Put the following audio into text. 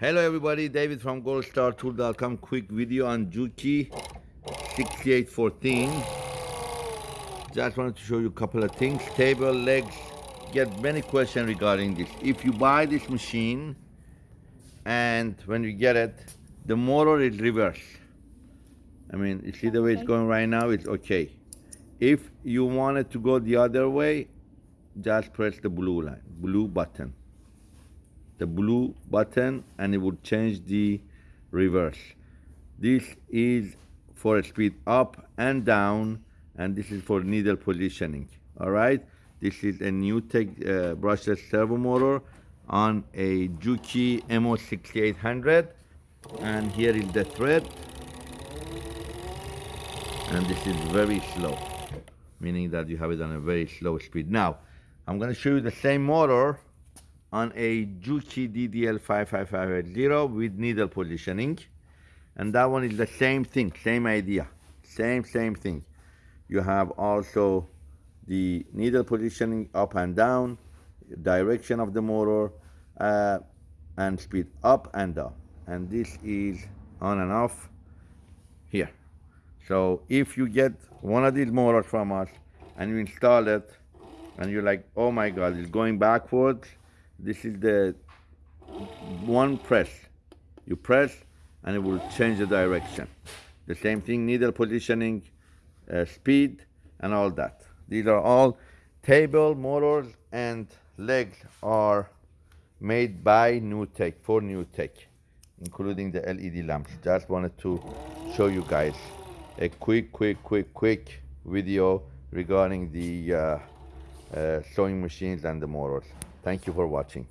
Hello everybody, David from goldstartool.com. Quick video on Juki 6814. Just wanted to show you a couple of things. Table, legs, get many questions regarding this. If you buy this machine and when you get it, the motor is reverse. I mean, you see the way it's going right now, it's okay. If you want it to go the other way, just press the blue line, blue button the blue button and it would change the reverse. This is for a speed up and down and this is for needle positioning. All right, this is a NewTek uh, brushless servo motor on a Juki MO6800 and here is the thread and this is very slow meaning that you have it on a very slow speed. Now I'm going to show you the same motor on a Juki DDL55580 with needle positioning. And that one is the same thing, same idea, same, same thing. You have also the needle positioning up and down, direction of the motor, uh, and speed up and down. And this is on and off here. So if you get one of these motors from us and you install it and you're like, oh my God, it's going backwards, this is the one press. You press and it will change the direction. The same thing, needle positioning, uh, speed, and all that. These are all table, motors, and legs are made by NewTek, for NewTek, including the LED lamps. Just wanted to show you guys a quick, quick, quick, quick video regarding the uh, uh, sewing machines and the motors. Thank you for watching.